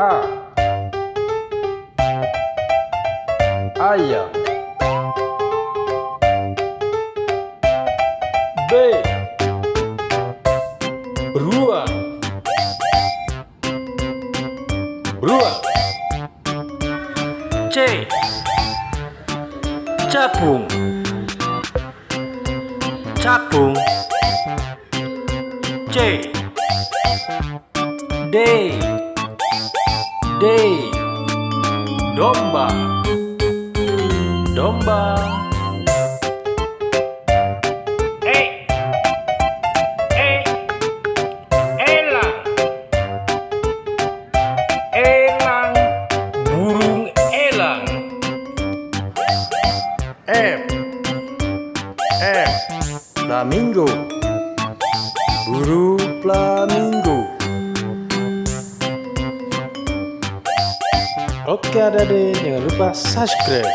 A. Ayam. B. Beruang Beruang C. Capung. Capung. C. D D Domba. Domba. E E Elang Elang Burung elang F F Flamingo. Buru flamingo Oke adade jangan lupa subscribe